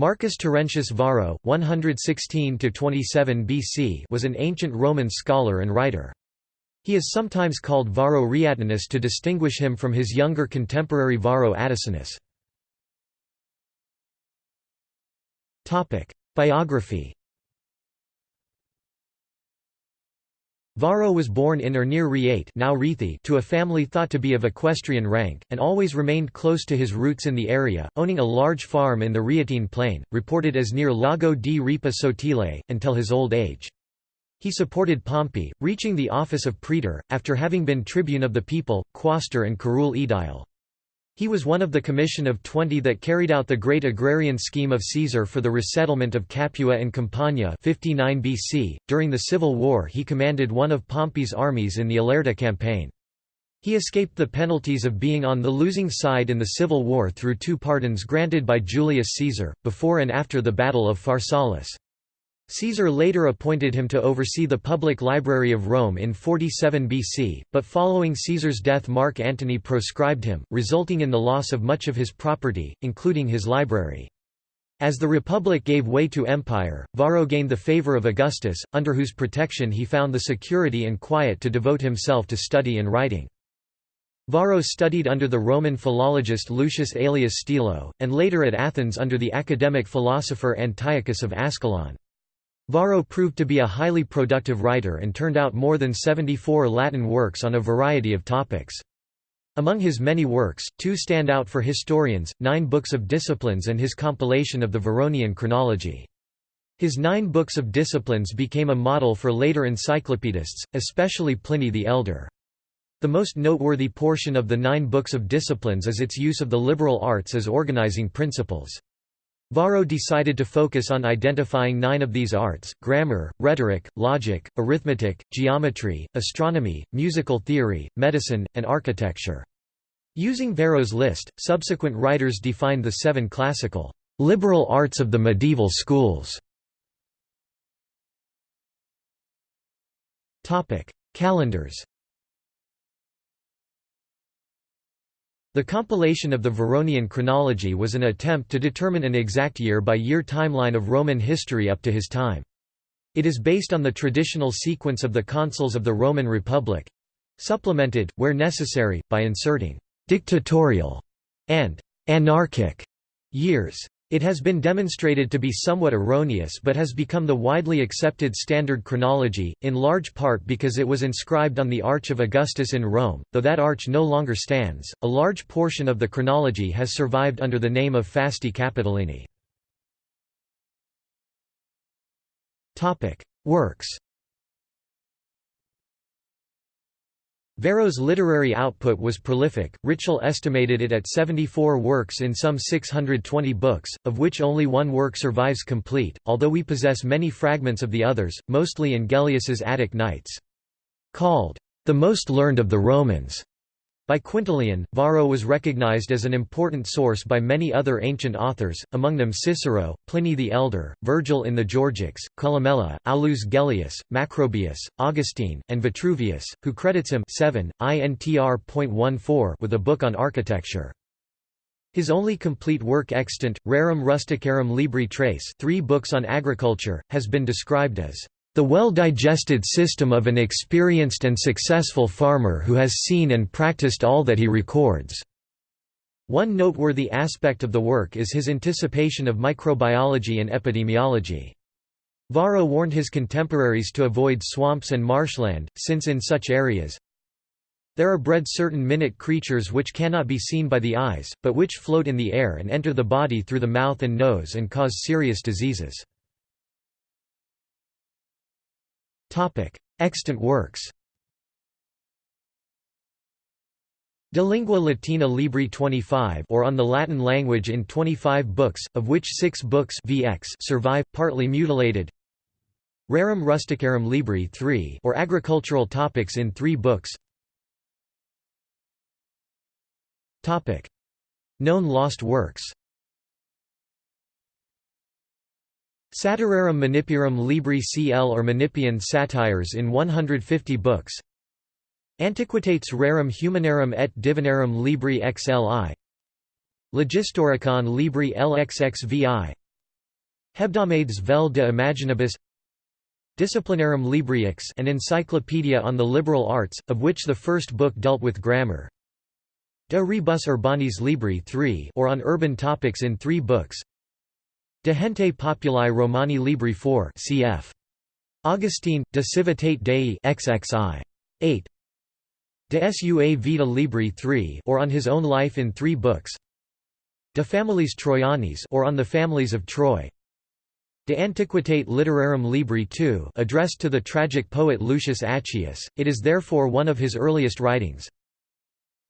Marcus Terentius Varro, 116–27 BC was an ancient Roman scholar and writer. He is sometimes called Varro Rhaetinus to distinguish him from his younger contemporary Varro Atticinus. Biography Varro was born in or near Rhaete now to a family thought to be of equestrian rank, and always remained close to his roots in the area, owning a large farm in the Rhaetine plain, reported as near Lago di Ripa Sottile, until his old age. He supported Pompey, reaching the office of praetor, after having been tribune of the people, quaestor and curule aedile. He was one of the commission of twenty that carried out the great agrarian scheme of Caesar for the resettlement of Capua and Campania 59 BC. .During the Civil War he commanded one of Pompey's armies in the Ilerda campaign. He escaped the penalties of being on the losing side in the Civil War through two pardons granted by Julius Caesar, before and after the Battle of Pharsalus. Caesar later appointed him to oversee the public library of Rome in 47 BC, but following Caesar's death Mark Antony proscribed him, resulting in the loss of much of his property, including his library. As the Republic gave way to empire, Varro gained the favor of Augustus, under whose protection he found the security and quiet to devote himself to study and writing. Varro studied under the Roman philologist Lucius Aelius Stilo, and later at Athens under the academic philosopher Antiochus of Ascalon. Varro proved to be a highly productive writer and turned out more than 74 Latin works on a variety of topics. Among his many works, two stand out for historians, nine books of disciplines and his compilation of the Varronian chronology. His nine books of disciplines became a model for later encyclopedists, especially Pliny the Elder. The most noteworthy portion of the nine books of disciplines is its use of the liberal arts as organizing principles. Varro decided to focus on identifying nine of these arts, grammar, rhetoric, logic, arithmetic, geometry, astronomy, musical theory, medicine, and architecture. Using Varro's list, subsequent writers defined the seven classical, liberal arts of the medieval schools. Calendars The compilation of the Varronian chronology was an attempt to determine an exact year-by-year -year timeline of Roman history up to his time. It is based on the traditional sequence of the consuls of the Roman Republic—supplemented, where necessary, by inserting «dictatorial» and «anarchic» years. It has been demonstrated to be somewhat erroneous but has become the widely accepted standard chronology, in large part because it was inscribed on the Arch of Augustus in Rome, though that arch no longer stands. A large portion of the chronology has survived under the name of Fasti Capitolini. Topic: Works Varro's literary output was prolific, Ritschl estimated it at 74 works in some 620 books, of which only one work survives complete, although we possess many fragments of the others, mostly in Gellius's Attic Nights. Called, "...the most learned of the Romans." By Quintilian, Varro was recognized as an important source by many other ancient authors, among them Cicero, Pliny the Elder, Virgil in the Georgics, Columella, Aulus Gellius, Macrobius, Augustine, and Vitruvius, who credits him 7, intr.14 with a book on architecture. His only complete work extant, Rerum Rusticarum Libri Tres three books on agriculture, has been described as the well-digested system of an experienced and successful farmer who has seen and practiced all that he records. One noteworthy aspect of the work is his anticipation of microbiology and epidemiology. Varro warned his contemporaries to avoid swamps and marshland, since in such areas, there are bred certain minute creatures which cannot be seen by the eyes, but which float in the air and enter the body through the mouth and nose and cause serious diseases. Extant works De Lingua Latina Libri 25 or On the Latin Language in 25 books, of which six books VX survive, partly mutilated. Rerum Rusticarum Libri 3 or Agricultural Topics in three books. Known lost works Satirarum Menippearum Libri CL or Menippean Satires in 150 books. Antiquitates Rerum Humanarum et Divinarum Libri XLI Logistoricon Libri LXXVI Hebdomades vel de imaginibus. Disciplinarum Libriux an encyclopedia on the liberal arts, of which the first book dealt with grammar. De rebus urbanis libri 3 or on urban topics in three books De gente populi romani libri 4 cf. Augustine, De civitate Dei XXI. 8 De sua vita libri 3 or on his own life in three books De familiis Troianis or on the families of Troy De Antiquitate Literarum Libri II addressed to the tragic poet Lucius Accius, it is therefore one of his earliest writings.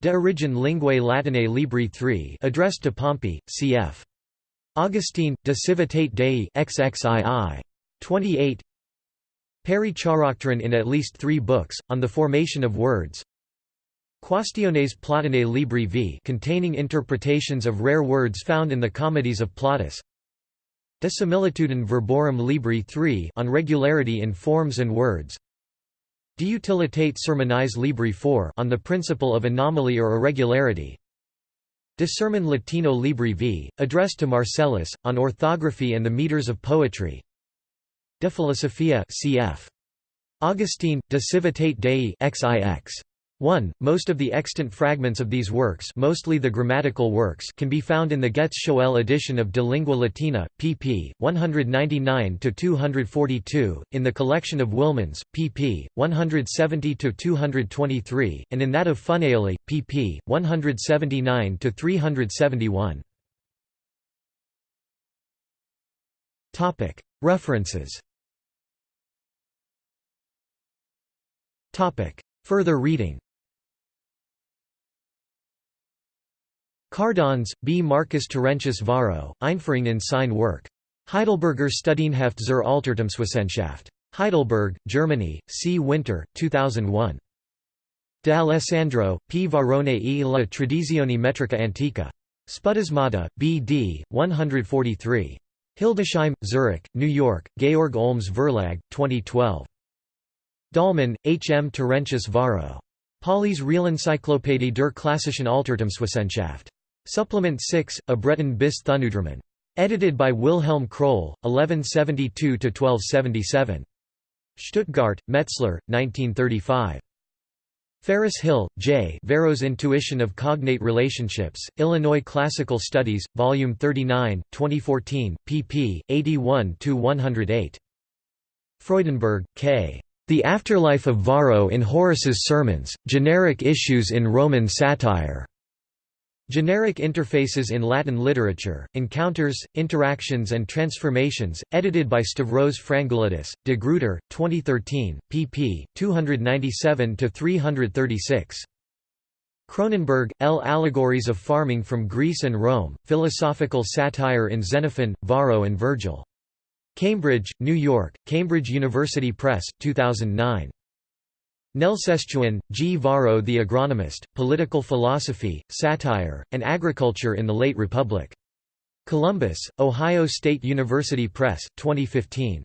De Origine Linguae Latinae Libri III addressed to Pompey, cf. Augustine, De Civitate Dei XXII. 28 Peri Characteron in at least three books, on the formation of words Quaestiones Plautinae Libri V containing interpretations of rare words found in the comedies of Plautus De similitudine verborum libri III on regularity in forms and words. De utilitate Sermonis libri IV on the principle of anomaly or irregularity. De sermon latino libri v, addressed to Marcellus, on orthography and the meters of poetry. De philosophia cf. Augustine, De civitate Dei XIX. 1. Most of the extant fragments of these works mostly the grammatical works can be found in the Goetz-Schoell edition of De Lingua Latina, pp. 199–242, in the collection of Wilmanns, pp. 170–223, and in that of Funaioli, pp. 179–371. References Further reading Cardauns, B. Marcus Terentius Varro, Einführung in sein Werk. Heidelberger Studienheft zur Altertumswissenschaft. Heidelberg, Germany, C. Winter, 2001. De Alessandro, P. Varrone e la Tradizione metrica antica. Spudasmata, B. D., 143. Hildesheim, Zurich, New York, Georg Olms Verlag, 2012. Dahlmann, H. M. Terentius Varro. Pauly's Realencyclopädie der klassischen Altertumswissenschaft. Supplement 6, A Breton bis Thunudromon. Edited by Wilhelm Kroll, 1172–1277. Stuttgart, Metzler, 1935. Ferriss-Hill, J. Varro's Intuition of Cognate Relationships, Illinois Classical Studies, Volume 39, 2014, pp. 81–108. Freudenberg, K. The Afterlife of Varro in Horace's Sermons, Generic Issues in Roman Satire. Generic Interfaces in Latin Literature, Encounters, Interactions and Transformations, edited by Stavros Frangoulidis, De Gruyter, 2013, pp. 297–336. Kronenberg, L. Allegories of Farming from Greece and Rome, Philosophical Satire in Xenophon, Varro and Virgil. Cambridge, New York, Cambridge University Press, 2009. Nelsestuen, G. Varro the Agronomist, Political Philosophy, Satire, and Agriculture in the Late Republic. Columbus, Ohio State University Press, 2015.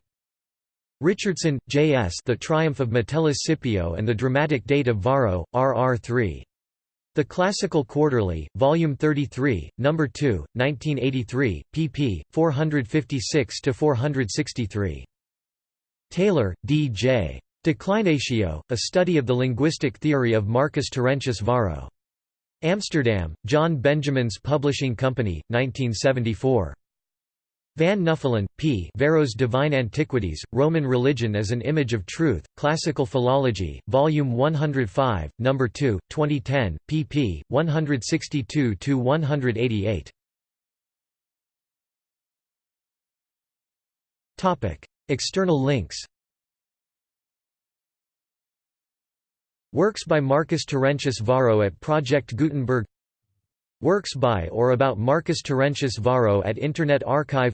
Richardson, J. S. The Triumph of Metellus Scipio and the Dramatic Date of Varro, R.R. 3. The Classical Quarterly, Volume 33, No. 2, 1983, pp. 456–463. Taylor, D. Declinatio, a study of the linguistic theory of Marcus Terentius Varro. Amsterdam, John Benjamins Publishing Company, 1974. Van Nuffelen, P. Varro's Divine Antiquities, Roman Religion as an Image of Truth, Classical Philology, Volume 105, No. 2, 2010, pp. 162–188. External links Works by Marcus Terentius Varro at Project Gutenberg. Works by or about Marcus Terentius Varro at Internet Archive.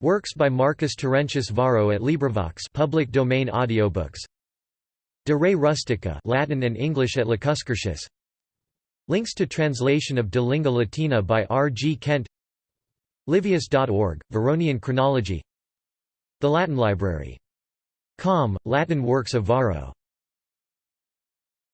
Works by Marcus Terentius Varro at LibriVox public domain audiobooks. De Re Rustica Latin and English at Lacuscurtius Links to translation of De Lingua Latina by R. G. Kent. Livius.org, Varronian chronology. The Latin Library. Com, Latin works of Varro